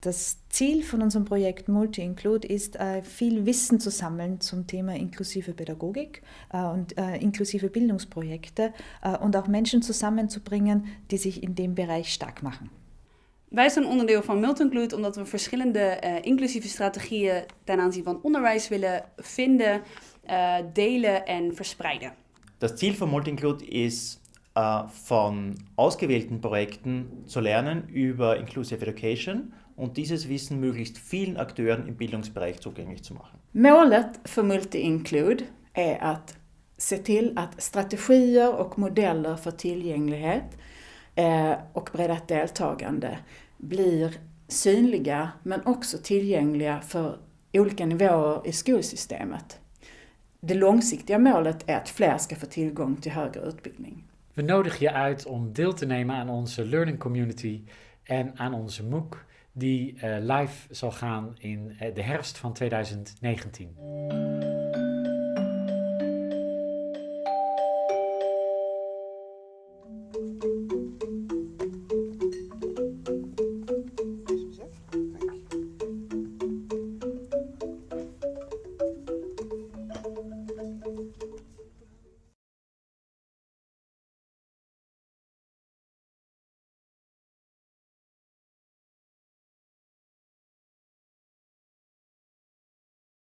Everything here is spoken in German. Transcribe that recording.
Das Ziel von unserem Projekt Multi-Include ist, äh, viel Wissen zu sammeln zum Thema inklusive Pädagogik äh, und äh, inklusive Bildungsprojekte und auch Menschen zusammenzubringen, die sich in dem Bereich stark machen. Wij zijn onderdeel van Multinclude omdat we verschillende uh, inclusieve strategieën ten aanzien van onderwijs willen vinden, uh, delen en verspreiden. Das Ziel von Multinclude ist, uh, von ausgewählten Projekten zu lernen über Inclusive Education und dieses Wissen möglichst vielen Akteuren im Bildungsbereich zugänglich zu machen. Målet för Multi-Include är att se till att strategier och modeller för tillgänglighet eh, och breddat deltagande blir synliga men också tillgängliga för olika nivåer i skolsystemet. Det långsiktiga målet är att fler ska få tillgång till högre utbildning. We nodigen je uit om deel te nemen aan onze learning community en aan onze MOOC die uh, live zal gaan in uh, de herfst van 2019.